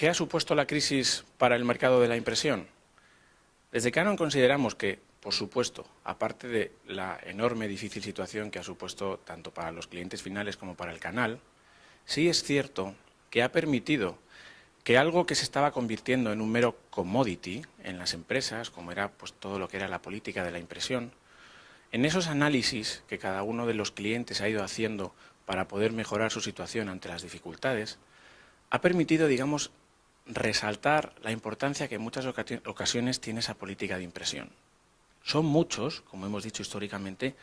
¿Qué ha supuesto la crisis para el mercado de la impresión? Desde Canon consideramos que, por supuesto, aparte de la enorme difícil situación que ha supuesto tanto para los clientes finales como para el canal, sí es cierto que ha permitido que algo que se estaba convirtiendo en un mero commodity en las empresas, como era pues, todo lo que era la política de la impresión, en esos análisis que cada uno de los clientes ha ido haciendo para poder mejorar su situación ante las dificultades, ha permitido, digamos, resaltar la importancia que en muchas ocasiones tiene esa política de impresión. Son muchos, como hemos dicho históricamente,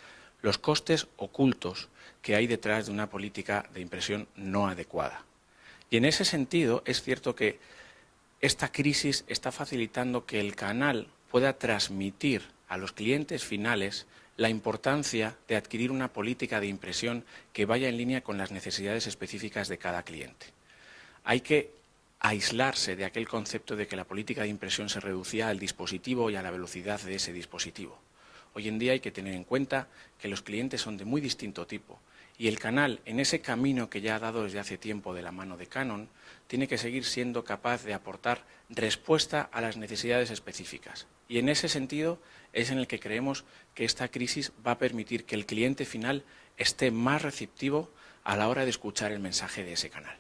los costes ocultos que hay detrás de una política de impresión no adecuada. Y en ese sentido es cierto que esta crisis está facilitando que el canal pueda transmitir a los clientes finales la importancia de adquirir una política de impresión que vaya en línea con las necesidades específicas de cada cliente. Hay que aislarse de aquel concepto de que la política de impresión se reducía al dispositivo y a la velocidad de ese dispositivo. Hoy en día hay que tener en cuenta que los clientes son de muy distinto tipo y el canal, en ese camino que ya ha dado desde hace tiempo de la mano de Canon, tiene que seguir siendo capaz de aportar respuesta a las necesidades específicas. Y en ese sentido es en el que creemos que esta crisis va a permitir que el cliente final esté más receptivo a la hora de escuchar el mensaje de ese canal.